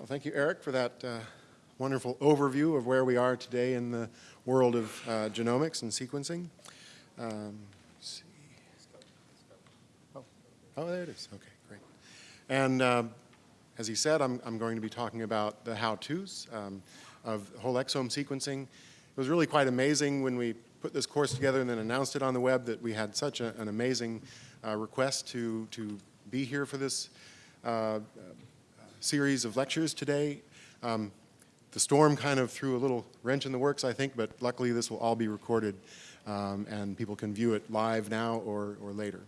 Well, thank you, Eric, for that uh, wonderful overview of where we are today in the world of uh, genomics and sequencing. Um, see. Oh. oh, there it is. Okay, great. And um, as he said, I'm, I'm going to be talking about the how-tos um, of whole exome sequencing. It was really quite amazing when we put this course together and then announced it on the web that we had such a, an amazing uh, request to, to be here for this uh, series of lectures today. Um, the storm kind of threw a little wrench in the works, I think, but luckily this will all be recorded um, and people can view it live now or, or later.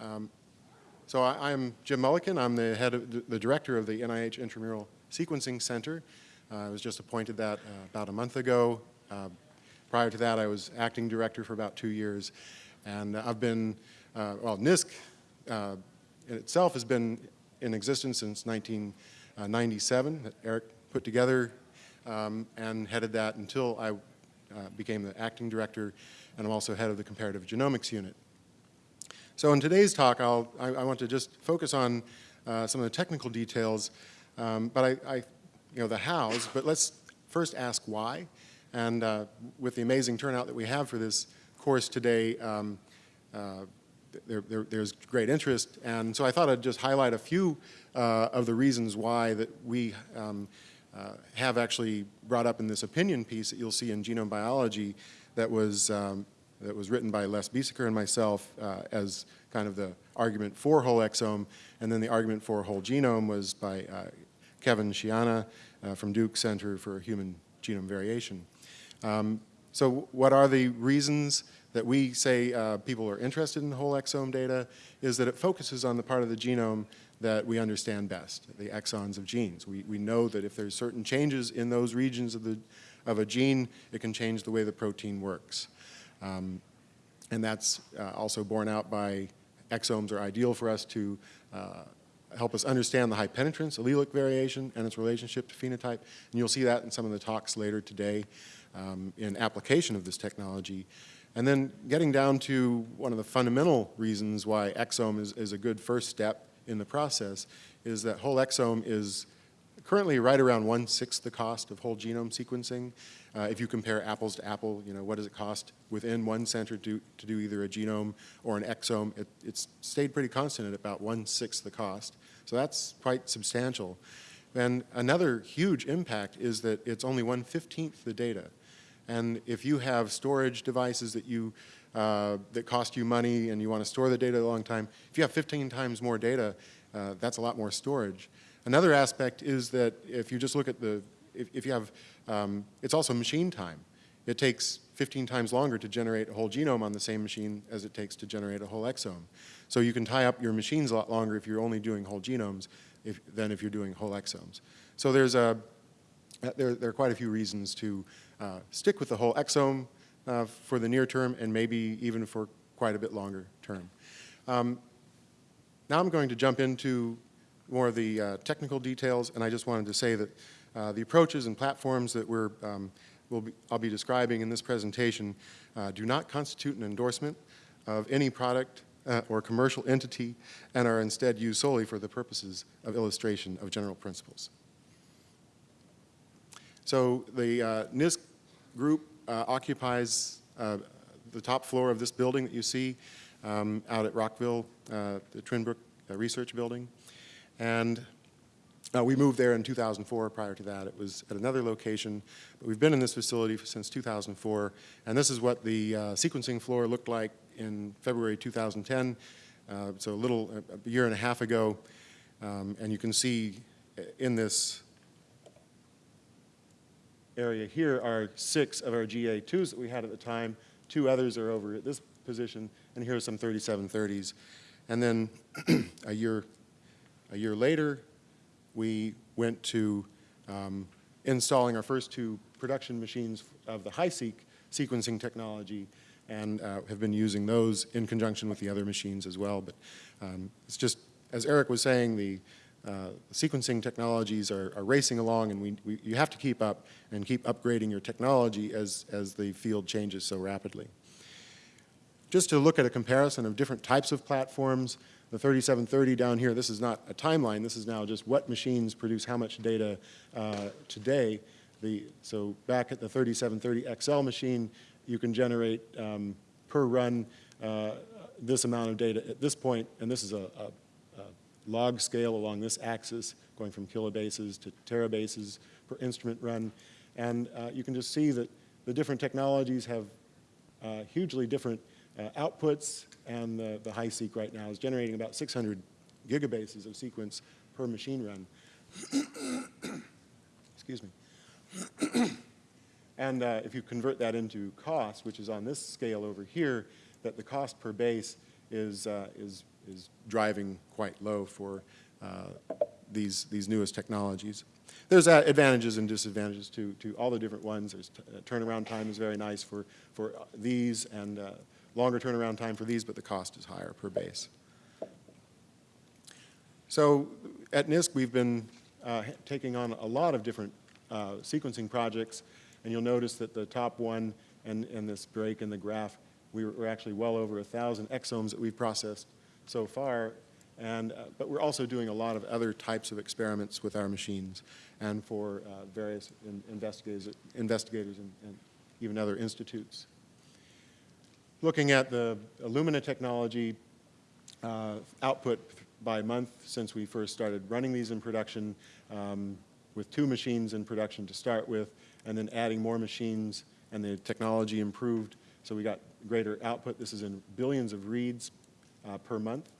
Um, so I, am Jim Mullikin. I'm the head of the director of the NIH Intramural Sequencing Center. Uh, I was just appointed that uh, about a month ago. Uh, prior to that, I was acting director for about two years. And I've been, uh, well, NISC uh, in itself has been in existence since 1997 that Eric put together um, and headed that until I uh, became the acting director and I'm also head of the comparative genomics unit. So in today's talk, I, I want to just focus on uh, some of the technical details, um, but I, I, you know, the hows, but let's first ask why. And uh, with the amazing turnout that we have for this course today, um, uh, there, there, there's great interest. And so I thought I'd just highlight a few uh, of the reasons why that we um, uh, have actually brought up in this opinion piece that you'll see in genome biology that was, um, that was written by Les Biesecker and myself uh, as kind of the argument for whole exome. And then the argument for whole genome was by uh, Kevin Shianna uh, from Duke Center for Human Genome Variation. Um, so what are the reasons that we say uh, people are interested in whole exome data is that it focuses on the part of the genome that we understand best, the exons of genes. We, we know that if there's certain changes in those regions of, the, of a gene, it can change the way the protein works. Um, and that's uh, also borne out by exomes are ideal for us to uh, help us understand the high penetrance, allelic variation, and its relationship to phenotype. And you'll see that in some of the talks later today um, in application of this technology. And then getting down to one of the fundamental reasons why exome is, is a good first step in the process is that whole exome is currently right around one-sixth the cost of whole genome sequencing. Uh, if you compare apples to apple, you know, what does it cost within one center to, to do either a genome or an exome? It, it's stayed pretty constant at about one-sixth the cost. So that's quite substantial. And another huge impact is that it's only one-fifteenth the data. And if you have storage devices that you uh, that cost you money and you want to store the data a long time, if you have 15 times more data, uh, that's a lot more storage. Another aspect is that if you just look at the, if, if you have, um, it's also machine time. It takes 15 times longer to generate a whole genome on the same machine as it takes to generate a whole exome. So you can tie up your machines a lot longer if you're only doing whole genomes if, than if you're doing whole exomes. So there's a, there, there are quite a few reasons to uh, stick with the whole exome uh, for the near term and maybe even for quite a bit longer term. Um, now I'm going to jump into more of the uh, technical details and I just wanted to say that uh, the approaches and platforms that we're, um, we'll be, I'll be describing in this presentation uh, do not constitute an endorsement of any product uh, or commercial entity and are instead used solely for the purposes of illustration of general principles. So the uh, NISC group uh, occupies uh, the top floor of this building that you see um, out at Rockville, uh, the Twinbrook uh, Research Building. And uh, we moved there in 2004. Prior to that, it was at another location. But we've been in this facility since 2004. And this is what the sequencing floor looked like in February 2010. so a little, a year and a half ago. Um, and you can see in this area here are six of our GA2s that we had at the time. Two others are over at this position, and here are some 3730s. And then a year, a year later, we went to um, installing our first two production machines of the HiSeq sequencing technology and uh, have been using those in conjunction with the other machines as well. But um, it's just, as Eric was saying, the uh, sequencing technologies are, are, racing along and we, we, you have to keep up and keep upgrading your technology as, as the field changes so rapidly. Just to look at a comparison of different types of platforms, The 3730 down here, this is not a timeline, this is now just what machines produce how much data uh, today. The, so back at the 3730 XL machine, you can generate um, per run uh, this amount of data at this point, and this is a, a, a log scale along this axis, going from kilobases to terabases per instrument run. And uh, you can just see that the different technologies have uh, hugely different uh, outputs, and the, the HiSeq right now is generating about 600 gigabases of sequence per machine run. Excuse me. and uh, if you convert that into cost, which is on this scale over here, that the cost per base is, uh, is, is driving quite low for uh, these, these newest technologies. There's uh, advantages and disadvantages to, to all the different ones. There's uh, turnaround time is very nice for, for these and uh, longer turnaround time for these, but the cost is higher per base. So at NISC, we've been uh, taking on a lot of different uh, sequencing projects, and you'll notice that the top one and, and this break in the graph, we were, we're actually well over a 1,000 exomes that we've processed so far, and, uh, but we're also doing a lot of other types of experiments with our machines and for uh, various in investigators, investigators and, and even other institutes. Looking at the Illumina technology uh, output by month since we first started running these in production um, with two machines in production to start with and then adding more machines and the technology improved so we got greater output. This is in billions of reads uh, per month.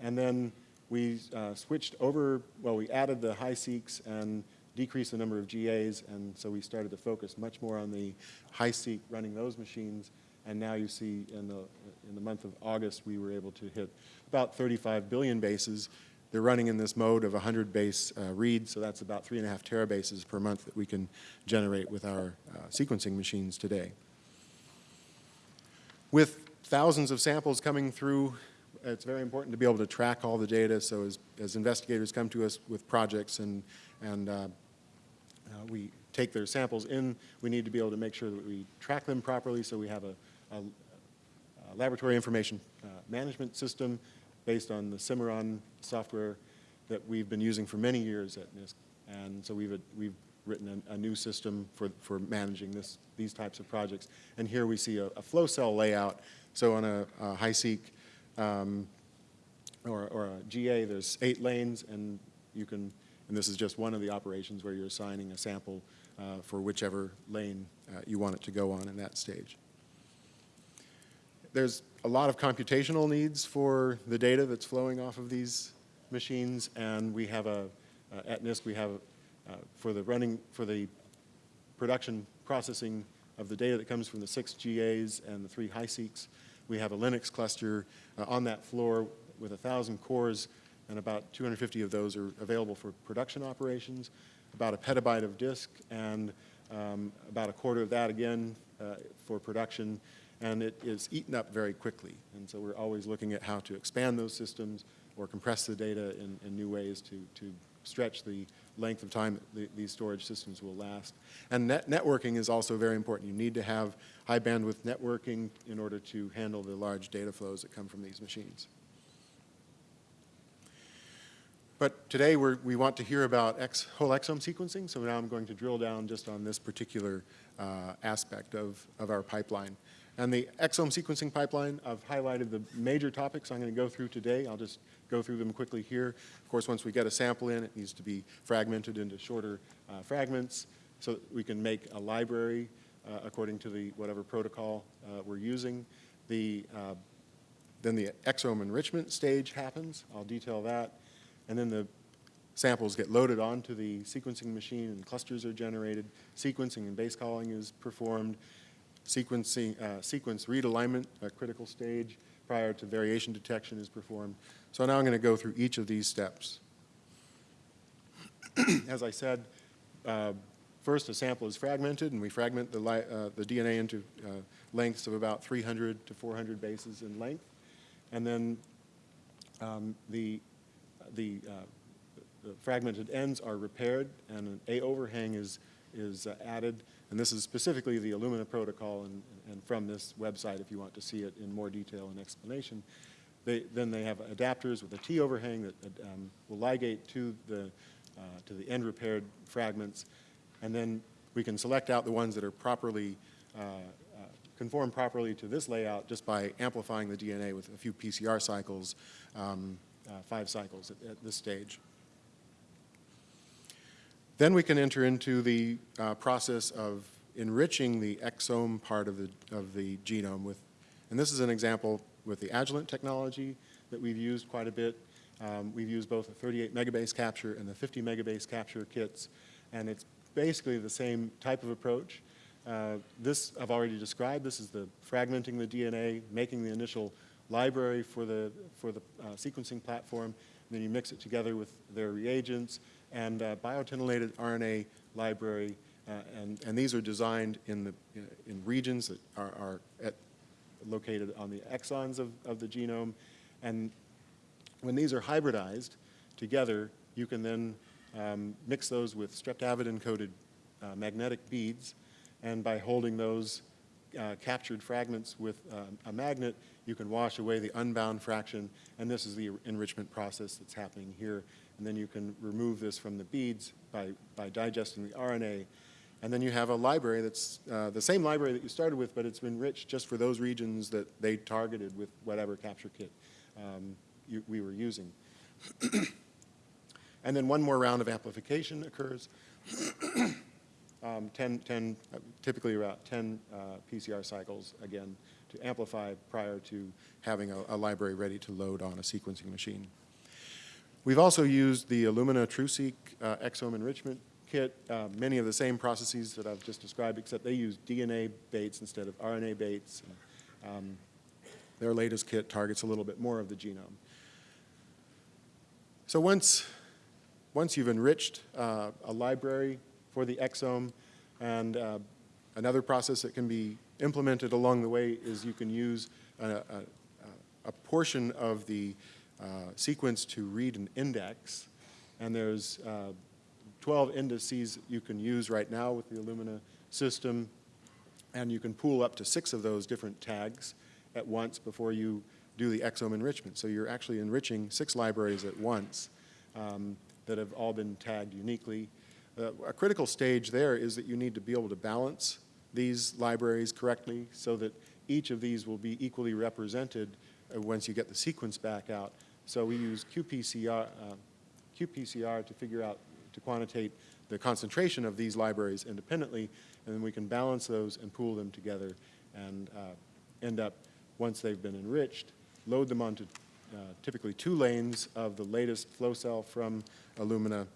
And then we uh, switched over, well, we added the HiSeqs and decreased the number of GAs, and so we started to focus much more on the HiSeq running those machines. And now you see in the, in the month of August, we were able to hit about 35 billion bases. They're running in this mode of 100 base uh, so that's about three and a half terabases per month that we can generate with our uh, sequencing machines today. With thousands of samples coming through it's very important to be able to track all the data. So as, as investigators come to us with projects and, and uh, uh, we take their samples in, we need to be able to make sure that we track them properly so we have a, a, a laboratory information uh, management system based on the Cimarron software that we've been using for many years at NISC. And so we've, we've written a, a, new system for, for managing this, these types of projects. And here we see a, flow cell layout. So on a, a HiSeq um, or, or a GA, there's eight lanes, and you can, and this is just one of the operations where you're assigning a sample uh, for whichever lane uh, you want it to go on in that stage. There's a lot of computational needs for the data that's flowing off of these machines, and we have a, uh, at NISC, we have, uh, for the running, for the production processing of the data that comes from the six GAs and the three HiSeqs, we have a Linux cluster uh, on that floor with 1,000 cores, and about 250 of those are available for production operations, about a petabyte of disk, and um, about a quarter of that again uh, for production, and it is eaten up very quickly. And so we're always looking at how to expand those systems or compress the data in, in new ways to, to stretch the length of time the, these storage systems will last. And net networking is also very important. You need to have high bandwidth networking in order to handle the large data flows that come from these machines. But today we want to hear about X, whole exome sequencing, so now I'm going to drill down just on this particular uh, aspect of, of our pipeline. And the exome sequencing pipeline, I've highlighted the major topics I'm going to go through today. I'll just go through them quickly here. Of course, once we get a sample in, it needs to be fragmented into shorter uh, fragments so that we can make a library uh, according to the whatever protocol uh, we're using. The, uh, then the exome enrichment stage happens. I'll detail that. And then the samples get loaded onto the sequencing machine and clusters are generated. Sequencing and base calling is performed sequencing, uh, sequence read alignment, a critical stage prior to variation detection is performed. So now I'm going to go through each of these steps. As I said, uh, first a sample is fragmented and we fragment the, uh, the DNA into uh, lengths of about 300 to 400 bases in length. And then um, the, the, uh, the fragmented ends are repaired and an A overhang is, is uh, added and this is specifically the Illumina protocol, and, and, from this website if you want to see it in more detail and explanation. they, then they have adapters with a T overhang that um, will ligate to the, uh, to the end repaired fragments. And then we can select out the ones that are properly, uh, uh, conform properly to this layout just by amplifying the DNA with a few PCR cycles, um, uh, five cycles at, at this stage. Then we can enter into the uh, process of enriching the exome part of the, of the genome with, and this is an example with the Agilent technology that we've used quite a bit. Um, we've used both the 38 megabase capture and the 50 megabase capture kits, and it's basically the same type of approach. Uh, this I've already described. This is the fragmenting the DNA, making the initial library for the, for the uh, sequencing platform, and then you mix it together with their reagents and uh, biotinylated RNA library, uh, and, and these are designed in, the, in regions that are, are at, located on the exons of, of the genome, and when these are hybridized together, you can then um, mix those with streptavidin-coated uh, magnetic beads, and by holding those uh, captured fragments with uh, a magnet, you can wash away the unbound fraction, and this is the enrichment process that's happening here. And then you can remove this from the beads by, by digesting the RNA. And then you have a library that's uh, the same library that you started with, but it's been enriched just for those regions that they targeted with whatever capture kit um, you, we were using. and then one more round of amplification occurs. um, 10, 10 uh, typically about 10 uh, PCR cycles, again, to amplify prior to having a, a, library ready to load on a sequencing machine. We've also used the Illumina TruSeq uh, exome enrichment kit, uh, many of the same processes that I've just described, except they use DNA baits instead of RNA baits. And, um, their latest kit targets a little bit more of the genome. So once, once you've enriched uh, a library for the exome, and uh, another process that can be implemented along the way is you can use a, a, a portion of the sequence to read an index, and there's uh, 12 indices you can use right now with the Illumina system, and you can pool up to six of those different tags at once before you do the exome enrichment. So you're actually enriching six libraries at once um, that have all been tagged uniquely. Uh, a critical stage there is that you need to be able to balance these libraries correctly so that each of these will be equally represented uh, once you get the sequence back out. So we use qPCR, uh, qPCR to figure out, to quantitate the concentration of these libraries independently, and then we can balance those and pool them together and uh, end up, once they've been enriched, load them onto uh, typically two lanes of the latest flow cell from Illumina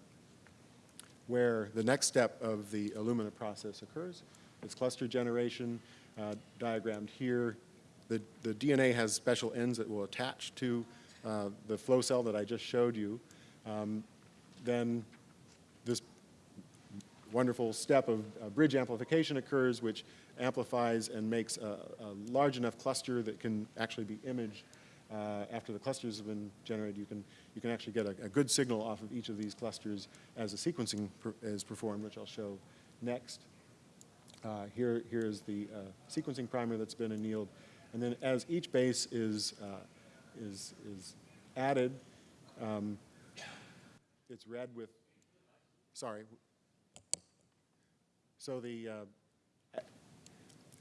where the next step of the Illumina process occurs. It's cluster generation, uh, diagrammed here. The, the DNA has special ends that will attach to uh, the flow cell that I just showed you. Um, then this wonderful step of uh, bridge amplification occurs, which amplifies and makes a, a large enough cluster that can actually be imaged uh, after the clusters have been generated, you can, you can actually get a, a, good signal off of each of these clusters as the sequencing per, is performed, which I'll show next. Uh, here, here is the uh, sequencing primer that's been annealed. And then as each base is, uh, is, is added, um, it's read with, sorry. So the, uh,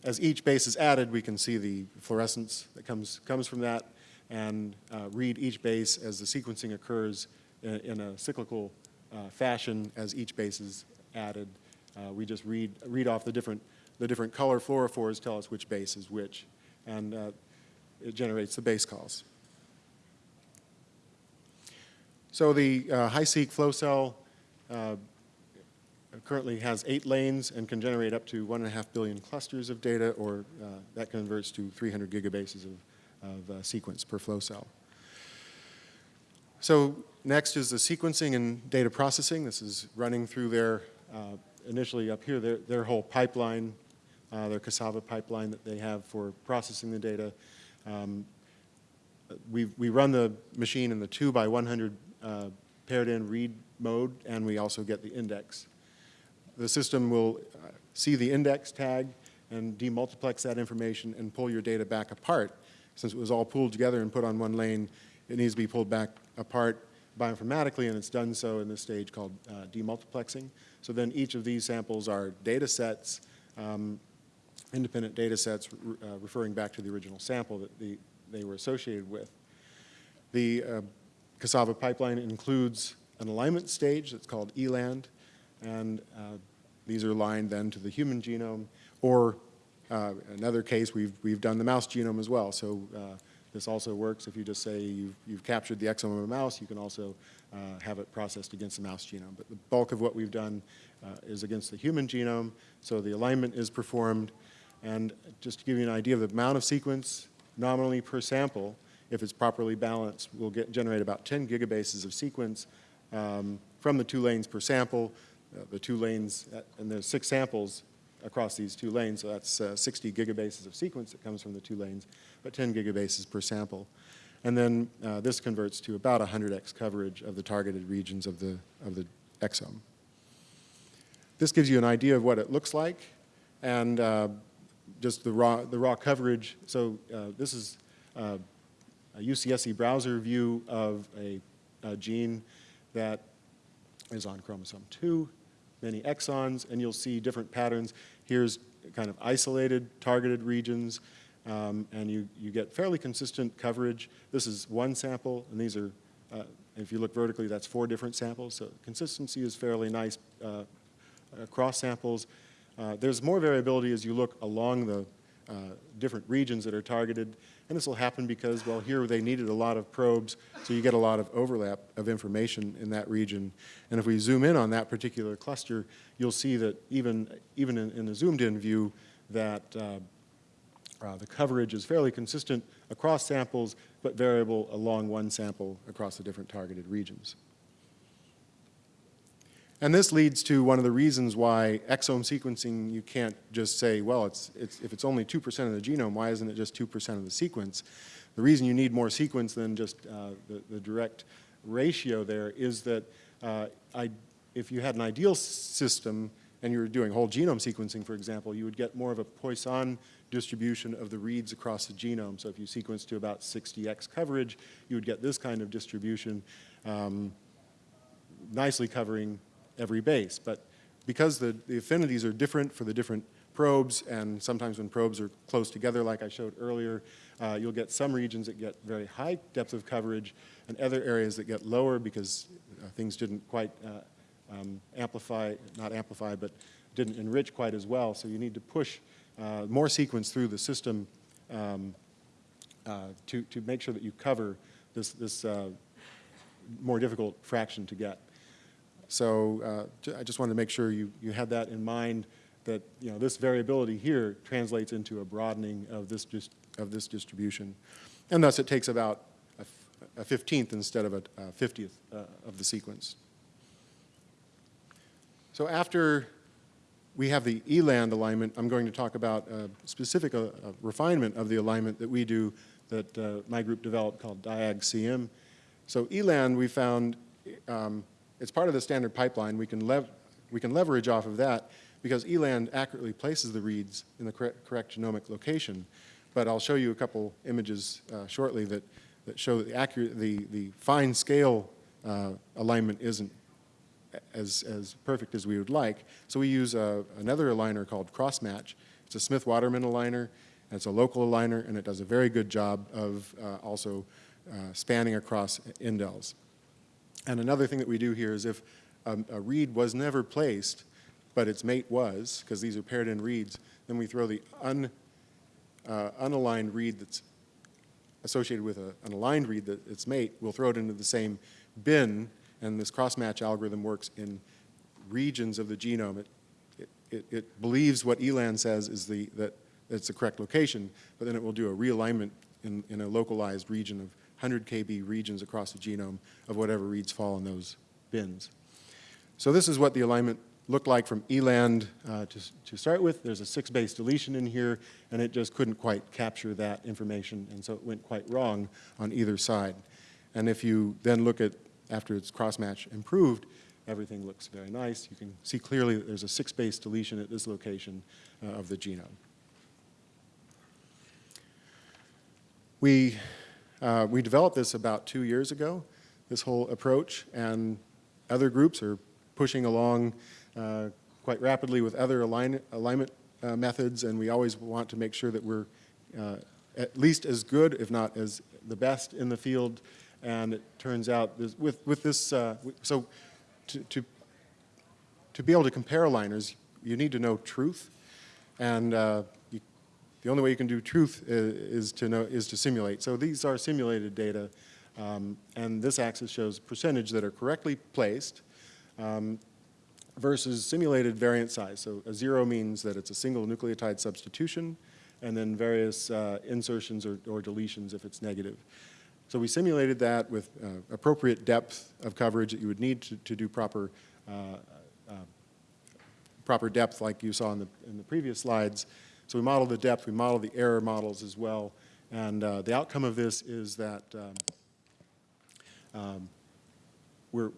as each base is added, we can see the fluorescence that comes, comes from that and uh, read each base as the sequencing occurs in, in a cyclical uh, fashion as each base is added. Uh, we just read, read off the different, the different color fluorophores tell us which base is which, and uh, it generates the base calls. So the uh, HiSeq flow cell uh, currently has eight lanes and can generate up to one and a half billion clusters of data, or that converts to 300 gigabases of of uh, sequence per flow cell. So next is the sequencing and data processing. This is running through their, uh, initially up here, their, their whole pipeline, uh, their CASAVA pipeline that they have for processing the data. Um, we, we run the machine in the 2 by 100 uh, paired-end read mode, and we also get the index. The system will uh, see the index tag and demultiplex that information and pull your data back apart since it was all pooled together and put on one lane, it needs to be pulled back apart bioinformatically, and it's done so in this stage called uh, demultiplexing. So then each of these samples are data sets, um, independent data sets re uh, referring back to the original sample that the, they were associated with. The uh, CASAVA pipeline includes an alignment stage that's called ELAND, and uh, these are aligned then to the human genome, or uh, another case, we've, we've done the mouse genome as well. So uh, this also works if you just say you've, you've captured the exome of a mouse, you can also uh, have it processed against the mouse genome. But the bulk of what we've done uh, is against the human genome, so the alignment is performed. And just to give you an idea of the amount of sequence nominally per sample, if it's properly balanced, we'll get, generate about 10 gigabases of sequence um, from the two lanes per sample. Uh, the two lanes, uh, and there's six samples across these two lanes, so that's uh, 60 gigabases of sequence that comes from the two lanes, but 10 gigabases per sample. And then uh, this converts to about 100x coverage of the targeted regions of the, of the exome. This gives you an idea of what it looks like, and uh, just the raw, the raw coverage. So uh, this is a UCSC browser view of a, a gene that is on chromosome 2 many exons, and you'll see different patterns. Here's kind of isolated, targeted regions, um, and you, you get fairly consistent coverage. This is one sample, and these are, uh, if you look vertically, that's four different samples. So consistency is fairly nice uh, across samples. Uh, there's more variability as you look along the uh, different regions that are targeted. And this will happen because, well, here they needed a lot of probes, so you get a lot of overlap of information in that region. And if we zoom in on that particular cluster, you'll see that even, even in, in a zoomed-in view, that uh, uh, the coverage is fairly consistent across samples, but variable along one sample across the different targeted regions. And this leads to one of the reasons why exome sequencing, you can't just say, well, it's, it's, if it's only 2% of the genome, why isn't it just 2% of the sequence? The reason you need more sequence than just uh, the, the, direct ratio there is that uh, I, if you had an ideal system and you were doing whole genome sequencing, for example, you would get more of a Poisson distribution of the reads across the genome. So if you sequence to about 60x coverage, you would get this kind of distribution, um, nicely covering every base. But because the, the affinities are different for the different probes, and sometimes when probes are close together, like I showed earlier, uh, you'll get some regions that get very high depth of coverage and other areas that get lower because uh, things didn't quite uh, um, amplify, not amplify, but didn't enrich quite as well. So you need to push uh, more sequence through the system um, uh, to, to make sure that you cover this, this uh, more difficult fraction to get. So uh, I just wanted to make sure you, you had that in mind that you know, this variability here translates into a broadening of this, just, of this distribution. And thus it takes about a, a 15th instead of a, a 50th uh, of the sequence. So after we have the ELAND alignment, I'm going to talk about a specific uh, refinement of the alignment that we do that uh, my group developed called DIAG-CM. So ELAND we found um, it's part of the standard pipeline. We can, lev we can leverage off of that because ELAND accurately places the reads in the correct, correct genomic location. But I'll show you a couple images uh, shortly that, that show that the, accurate, the, the fine scale uh, alignment isn't as, as perfect as we would like. So we use uh, another aligner called Crossmatch. It's a Smith-Waterman aligner. It's a local aligner, and it does a very good job of uh, also uh, spanning across indels. And another thing that we do here is if a, a read was never placed, but its mate was, because these are paired-end reads, then we throw the un, uh, unaligned read that's associated with a, an aligned read that its mate, we'll throw it into the same bin, and this cross-match algorithm works in regions of the genome. It, it, it, it believes what ELAND says is the, that it's the correct location, but then it will do a realignment in, in a localized region of 100 kb regions across the genome of whatever reads fall in those bins. So this is what the alignment looked like from ELAND uh, to, to start with. There's a six base deletion in here, and it just couldn't quite capture that information, and so it went quite wrong on either side. And if you then look at, after its cross-match improved, everything looks very nice. You can see clearly that there's a six base deletion at this location uh, of the genome. We, uh, we developed this about two years ago, this whole approach, and other groups are pushing along uh, quite rapidly with other align, alignment uh, methods, and we always want to make sure that we're uh, at least as good, if not as the best in the field. And it turns out this, with, with this, uh, so to, to, to be able to compare aligners, you need to know truth. And uh, the only way you can do truth is, is, to know, is to simulate. So these are simulated data. Um, and this axis shows percentage that are correctly placed um, versus simulated variant size. So a zero means that it's a single nucleotide substitution and then various uh, insertions or, or, deletions if it's negative. So we simulated that with uh, appropriate depth of coverage that you would need to, to do proper, uh, uh proper depth like you saw in the, in the previous slides. So we model the depth, we model the error models as well, and uh, the outcome of this is that um, um, we're,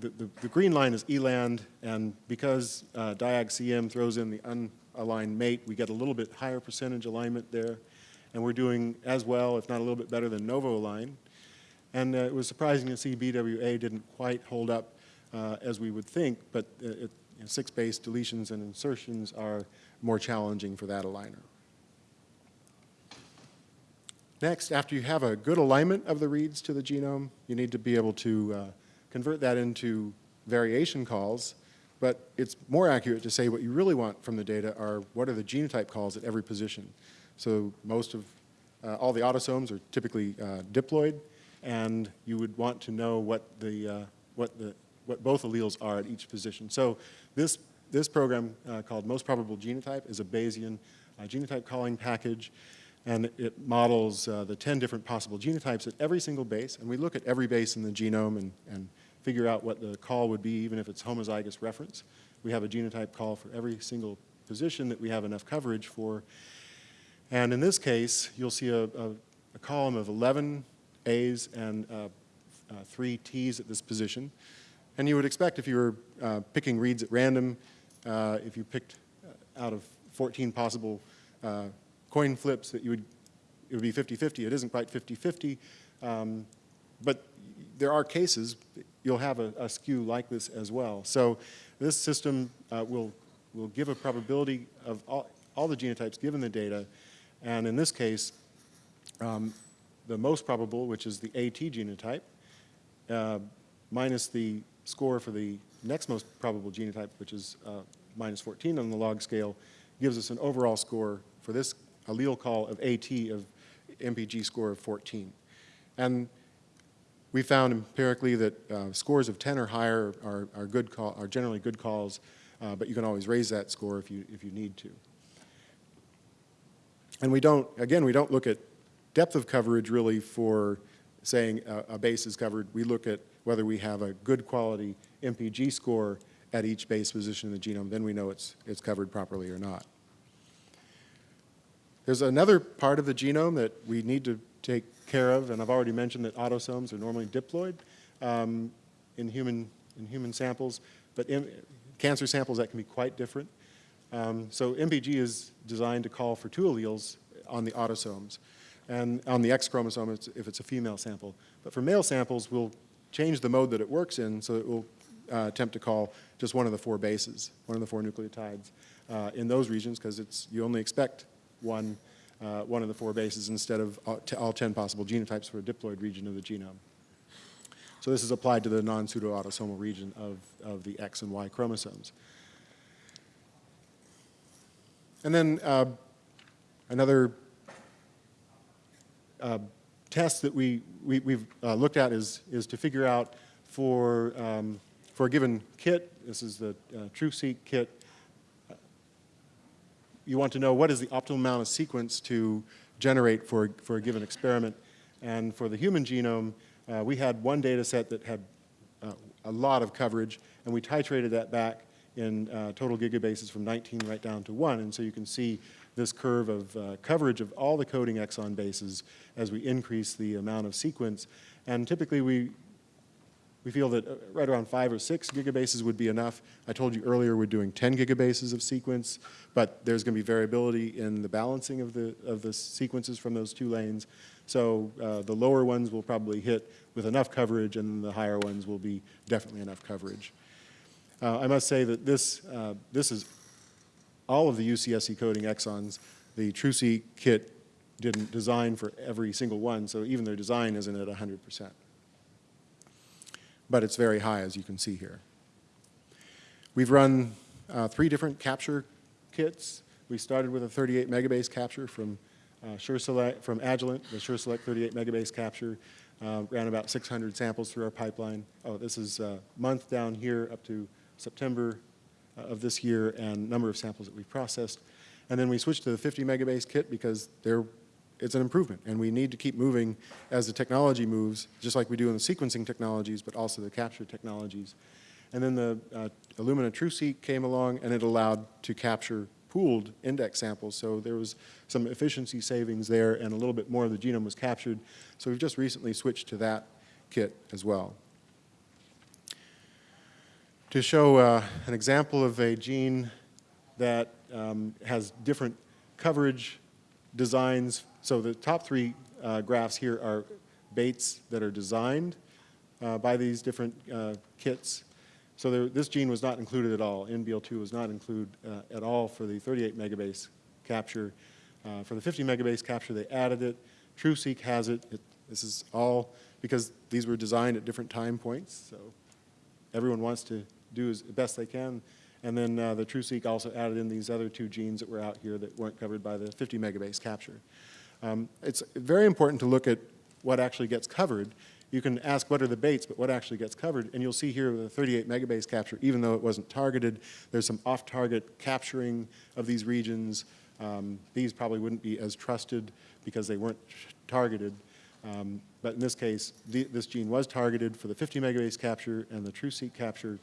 the, the, the, green line is ELAND, and because uh, DIAG-CM throws in the unaligned mate, we get a little bit higher percentage alignment there. And we're doing as well, if not a little bit better than Novoalign. And uh, it was surprising to see BWA didn't quite hold up uh, as we would think, but uh, it, you know, six base deletions and insertions are more challenging for that aligner. Next, after you have a good alignment of the reads to the genome, you need to be able to uh, convert that into variation calls, but it's more accurate to say what you really want from the data are what are the genotype calls at every position. So most of, uh, all the autosomes are typically uh, diploid, and you would want to know what the, uh, what the, what both alleles are at each position. So this, this program uh, called Most Probable Genotype is a Bayesian uh, genotype calling package, and it models uh, the 10 different possible genotypes at every single base, and we look at every base in the genome and, and figure out what the call would be, even if it's homozygous reference. We have a genotype call for every single position that we have enough coverage for. And in this case, you'll see a, a, a column of 11 A's and uh, uh, three T's at this position. And you would expect if you were uh, picking reads at random, uh, if you picked uh, out of 14 possible uh, coin flips that you would, it would be 50-50. It isn't quite 50-50, um, but there are cases you'll have a, a, skew like this as well. So this system uh, will, will give a probability of all, all the genotypes given the data, and in this case, um, the most probable, which is the AT genotype, uh, minus the score for the next most probable genotype, which is uh, minus 14 on the log scale, gives us an overall score for this allele call of AT of MPG score of 14. And we found empirically that uh, scores of 10 or higher are, are, good call, are generally good calls, uh, but you can always raise that score if you, if you need to. And we don't, again, we don't look at depth of coverage really for saying a, a base is covered. We look at whether we have a good quality MPG score at each base position in the genome, then we know it's, it's covered properly or not. There's another part of the genome that we need to take care of, and I've already mentioned that autosomes are normally diploid um, in, human, in human samples, but in cancer samples that can be quite different. Um, so MPG is designed to call for two alleles on the autosomes, and on the X chromosome it's, if it's a female sample. But for male samples, we'll change the mode that it works in so it will uh, attempt to call just one of the four bases, one of the four nucleotides uh, in those regions because it's you only expect one uh, one of the four bases instead of all 10 possible genotypes for a diploid region of the genome. So this is applied to the non-pseudo-autosomal region of, of the X and Y chromosomes. And then uh, another uh, test that we, we, have uh, looked at is, is to figure out for, um, for a given kit, this is the uh, TruSeq kit, you want to know what is the optimal amount of sequence to generate for, for a given experiment. And for the human genome, uh, we had one data set that had uh, a lot of coverage, and we titrated that back in uh, total gigabases from 19 right down to 1. And so you can see this curve of uh, coverage of all the coding exon bases as we increase the amount of sequence. And typically we, we feel that uh, right around five or six gigabases would be enough. I told you earlier we're doing 10 gigabases of sequence, but there's going to be variability in the balancing of the, of the sequences from those two lanes. So uh, the lower ones will probably hit with enough coverage, and the higher ones will be definitely enough coverage. Uh, I must say that this, uh, this is all of the UCSC coding exons. The TruSeq kit didn't design for every single one, so even their design isn't at 100%. But it's very high, as you can see here. We've run uh, three different capture kits. We started with a 38 megabase capture from uh, SureSelect, from Agilent, the SureSelect 38 megabase capture. Uh, ran about 600 samples through our pipeline. Oh, this is a month down here up to September uh, of this year and number of samples that we've processed. And then we switched to the 50 megabase kit because there, it's an improvement. And we need to keep moving as the technology moves, just like we do in the sequencing technologies, but also the capture technologies. And then the uh, Illumina TruSeq came along and it allowed to capture pooled index samples. So there was some efficiency savings there and a little bit more of the genome was captured. So we've just recently switched to that kit as well. To show uh, an example of a gene that um, has different coverage designs. So the top three uh, graphs here are baits that are designed uh, by these different uh, kits. So there, this gene was not included at all. NBL2 was not included uh, at all for the 38 megabase capture. Uh, for the 50 megabase capture, they added it. TruSeq has it. it. This is all because these were designed at different time points. So everyone wants to do as best they can. And then uh, the TruSeq also added in these other two genes that were out here that weren't covered by the 50 megabase capture. Um, it's very important to look at what actually gets covered you can ask what are the baits, but what actually gets covered. And you'll see here the 38 megabase capture, even though it wasn't targeted, there's some off-target capturing of these regions. Um, these probably wouldn't be as trusted because they weren't targeted. Um, but in this case, the, this gene was targeted for the 50 megabase capture and the TruSeq capture.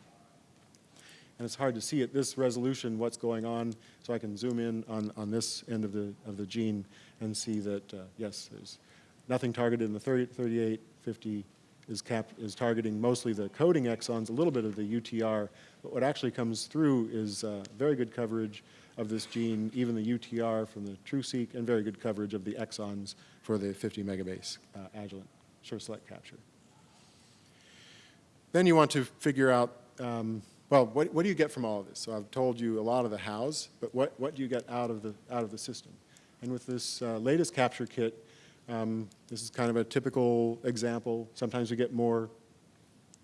And it's hard to see at this resolution what's going on, so I can zoom in on, on this end of the, of the gene and see that, uh, yes, there's nothing targeted in the 30, 38, 50 is, cap, is targeting mostly the coding exons, a little bit of the UTR, but what actually comes through is uh, very good coverage of this gene, even the UTR from the TruSeq, and very good coverage of the exons for the 50 megabase uh, Agilent SureSelect capture. Then you want to figure out, um, well, what, what do you get from all of this? So I've told you a lot of the hows, but what, what do you get out of the, out of the system? And with this uh, latest capture kit, um, this is kind of a typical example. Sometimes we get more.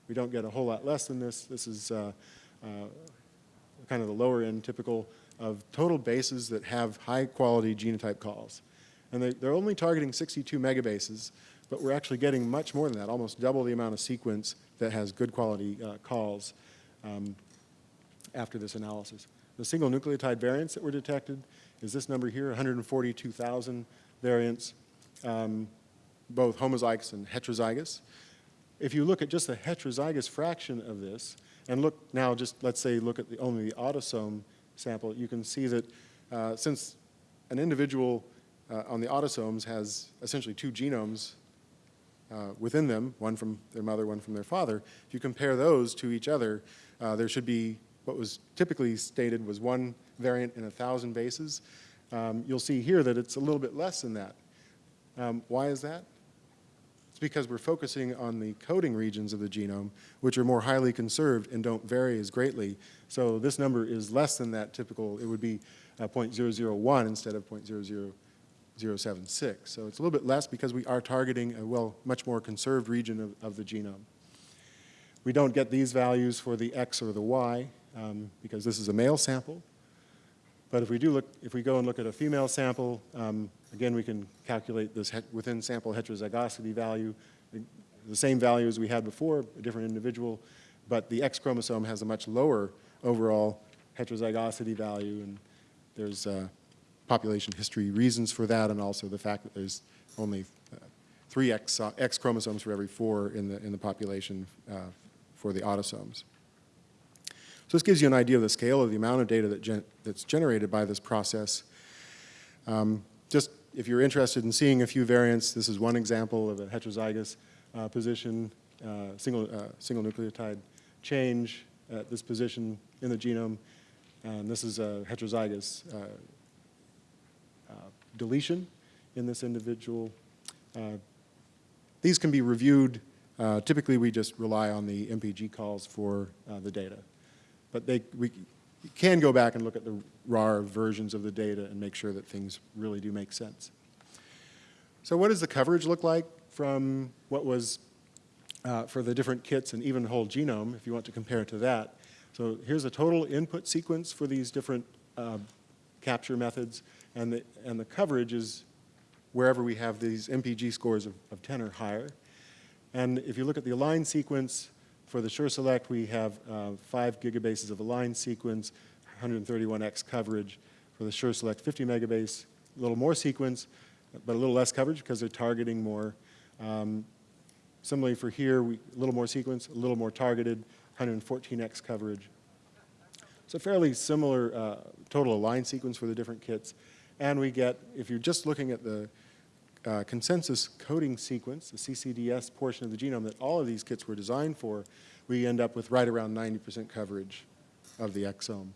We don't get a whole lot less than this. This is uh, uh, kind of the lower end typical of total bases that have high quality genotype calls. And they, they're only targeting 62 megabases, but we're actually getting much more than that, almost double the amount of sequence that has good quality uh, calls um, after this analysis. The single nucleotide variants that were detected is this number here, 142,000 variants um, both homozygous and heterozygous. If you look at just the heterozygous fraction of this, and look now just, let's say, look at the, only the autosome sample, you can see that uh, since an individual uh, on the autosomes has essentially two genomes uh, within them, one from their mother, one from their father, if you compare those to each other, uh, there should be what was typically stated was one variant in a thousand bases. Um, you'll see here that it's a little bit less than that. Um, why is that? It's because we're focusing on the coding regions of the genome, which are more highly conserved and don't vary as greatly. So this number is less than that typical. It would be uh, 0.001 instead of 0.00076. So it's a little bit less because we are targeting a, well, much more conserved region of, of the genome. We don't get these values for the X or the Y um, because this is a male sample. But if we do look, if we go and look at a female sample, um, again, we can calculate this within sample heterozygosity value, the same value as we had before, a different individual, but the X chromosome has a much lower overall heterozygosity value, and there's uh, population history reasons for that, and also the fact that there's only uh, three X, uh, X chromosomes for every four in the, in the population uh, for the autosomes. So this gives you an idea of the scale of the amount of data that gen that's generated by this process. Um, just if you're interested in seeing a few variants, this is one example of a heterozygous uh, position, uh, single, uh, single nucleotide change at this position in the genome. And this is a heterozygous uh, uh, deletion in this individual. Uh, These can be reviewed. Uh, Typically, we just rely on the MPG calls for uh, the data. But they, we can go back and look at the raw versions of the data and make sure that things really do make sense. So what does the coverage look like from what was uh, for the different kits and even whole genome, if you want to compare it to that. So here's a total input sequence for these different uh, capture methods, and the, and the coverage is wherever we have these MPG scores of, of 10 or higher. And if you look at the align sequence, for the SureSelect, we have uh, 5 gigabases of align sequence, 131x coverage. For the SureSelect 50 megabase, a little more sequence, but a little less coverage because they're targeting more. Um, Similarly for here, we, a little more sequence, a little more targeted, 114x coverage. So fairly similar uh, total align sequence for the different kits. And we get, if you're just looking at the uh, consensus coding sequence, the CCDS portion of the genome that all of these kits were designed for, we end up with right around 90% coverage of the exome.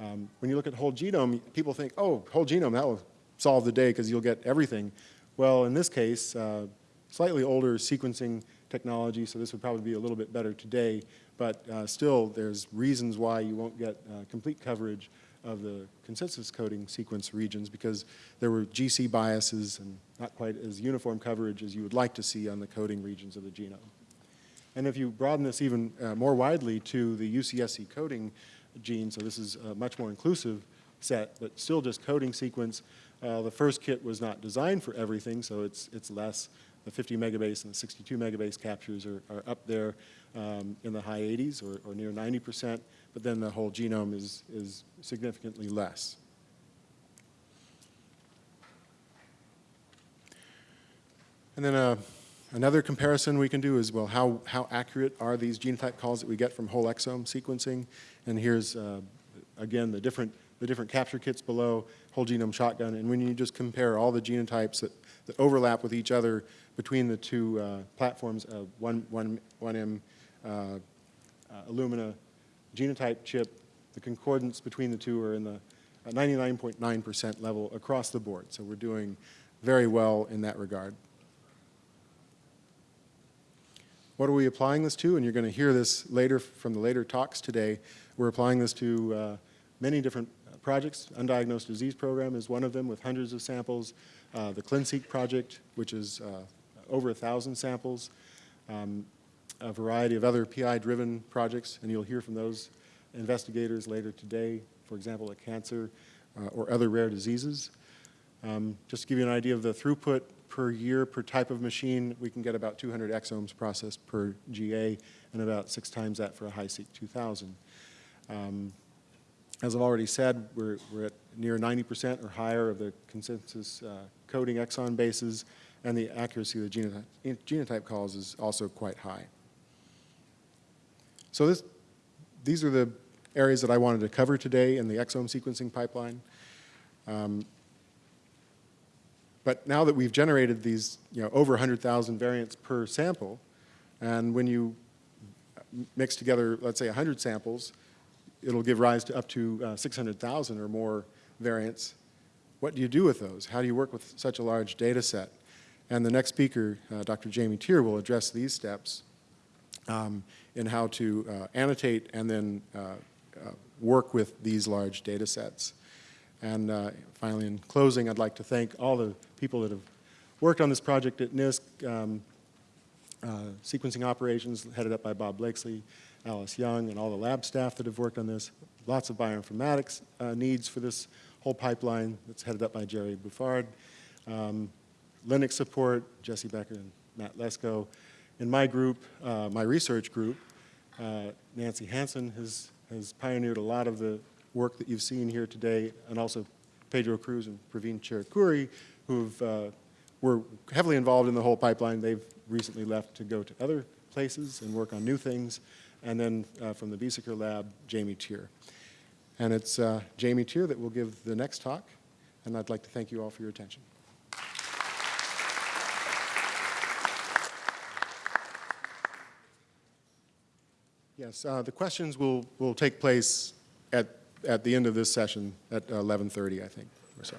Um, when you look at whole genome, people think, oh, whole genome, that will solve the day because you'll get everything. Well, in this case, uh, slightly older sequencing technology, so this would probably be a little bit better today, but uh, still there's reasons why you won't get uh, complete coverage of the consensus coding sequence regions because there were GC biases and not quite as uniform coverage as you would like to see on the coding regions of the genome. And if you broaden this even uh, more widely to the UCSC coding gene, so this is a much more inclusive set, but still just coding sequence, uh, the first kit was not designed for everything, so it's, it's less the 50 megabase and the 62 megabase captures are, are up there um, in the high 80s or, or near 90%, but then the whole genome is, is significantly less. And then uh, another comparison we can do is, well, how, how accurate are these genotype calls that we get from whole exome sequencing? And here's, uh, again, the different, the different capture kits below, whole genome shotgun, and when you just compare all the genotypes that, that overlap with each other between the two uh, platforms, uh, one, one, 1M uh, uh, Illumina genotype chip, the concordance between the two are in the 99.9% level across the board. So we're doing very well in that regard. What are we applying this to? And you're going to hear this later from the later talks today. We're applying this to uh, many different projects. Undiagnosed disease program is one of them with hundreds of samples. Uh, the ClinSeq project, which is uh, over 1,000 samples, um, a variety of other PI-driven projects, and you'll hear from those investigators later today, for example, at cancer uh, or other rare diseases. Um, just to give you an idea of the throughput per year per type of machine, we can get about 200 exomes processed per GA and about six times that for a HiSeq 2000. Um, as I've already said, we're, we're at near 90% or higher of the consensus uh, coding exon bases and the accuracy of the genotype, genotype calls is also quite high. So this, these are the areas that I wanted to cover today in the exome sequencing pipeline. Um, but now that we've generated these you know, over 100,000 variants per sample, and when you mix together, let's say 100 samples, it'll give rise to up to uh, 600,000 or more variants. What do you do with those? How do you work with such a large data set? And the next speaker, uh, Dr. Jamie Teer, will address these steps um, in how to uh, annotate and then uh, uh work with these large data sets. And uh, finally, in closing, I'd like to thank all the people that have worked on this project at NISC, um, sequencing operations headed up by Bob Blakesley, Alice Young, and all the lab staff that have worked on this. Lots of bioinformatics needs for this whole pipeline that's headed up by Gerry Bouffard. Um, Linux support, Jesse Becker and Matt Lesko. In my group, uh, my research group, uh, Nancy Hansen has, has pioneered a lot of the work that you've seen here today, and also Pedro Cruz and Praveen Cherukuri, who uh, were heavily involved in the whole pipeline. They've recently left to go to other places and work on new things. And then uh, from the Biesecker lab, Jamie Teer. And it's uh, Jamie Teer that will give the next talk, and I'd like to thank you all for your attention. Yes, uh, the questions will, will take place at, at the end of this session at 11.30, I think, or so.